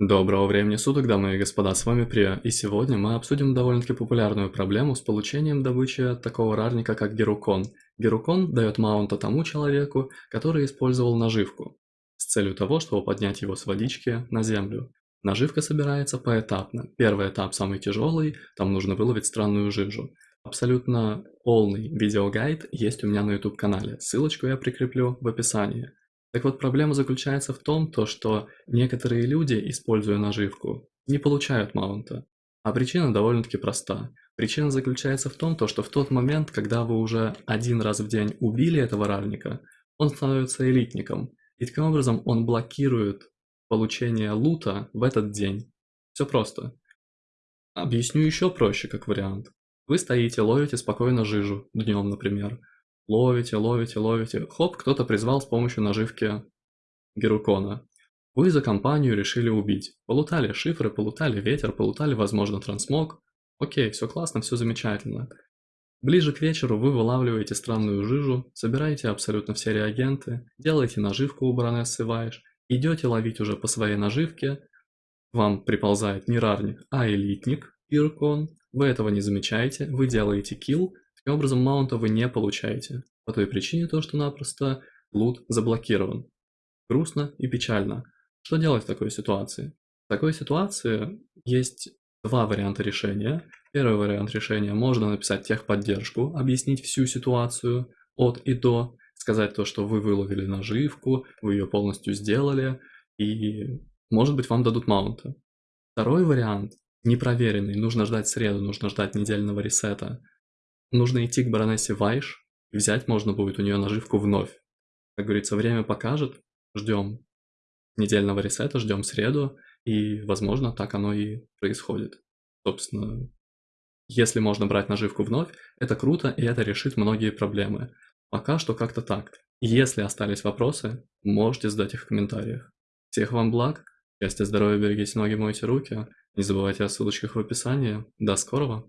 Доброго времени суток, дамы и господа, с вами Прия, и сегодня мы обсудим довольно-таки популярную проблему с получением добычи такого рарника, как Герукон. Герукон дает маунта тому человеку, который использовал наживку, с целью того, чтобы поднять его с водички на землю. Наживка собирается поэтапно. Первый этап самый тяжелый, там нужно выловить странную жижу. Абсолютно полный видеогайд есть у меня на YouTube канале, ссылочку я прикреплю в описании. Так вот, проблема заключается в том, то, что некоторые люди, используя наживку, не получают маунта. А причина довольно-таки проста. Причина заключается в том, то, что в тот момент, когда вы уже один раз в день убили этого рарника, он становится элитником. И таким образом он блокирует получение лута в этот день. Все просто. Объясню еще проще, как вариант. Вы стоите, ловите спокойно жижу, днем, например. Ловите, ловите, ловите. Хоп, кто-то призвал с помощью наживки Герукона. Вы за компанию решили убить. Полутали шифры, полутали ветер, полутали, возможно, трансмог. Окей, все классно, все замечательно. Ближе к вечеру вы вылавливаете странную жижу, собираете абсолютно все реагенты, делаете наживку у баронессы Вайш, идете ловить уже по своей наживке, вам приползает не рарник, а элитник, Иркон, вы этого не замечаете, вы делаете килл, Таким образом, маунта вы не получаете, по той причине то, что напросто лут заблокирован. Грустно и печально. Что делать в такой ситуации? В такой ситуации есть два варианта решения. Первый вариант решения – можно написать техподдержку, объяснить всю ситуацию от и до, сказать то, что вы выловили наживку, вы ее полностью сделали, и может быть вам дадут маунта. Второй вариант, непроверенный, нужно ждать среду, нужно ждать недельного ресета – Нужно идти к баронессе Вайш, взять можно будет у нее наживку вновь. Как говорится, время покажет, ждем недельного ресета, ждем среду, и, возможно, так оно и происходит. Собственно, если можно брать наживку вновь, это круто, и это решит многие проблемы. Пока что как-то так. Если остались вопросы, можете задать их в комментариях. Всех вам благ, счастья, здоровья, берегите ноги, мойте руки. Не забывайте о ссылочках в описании. До скорого!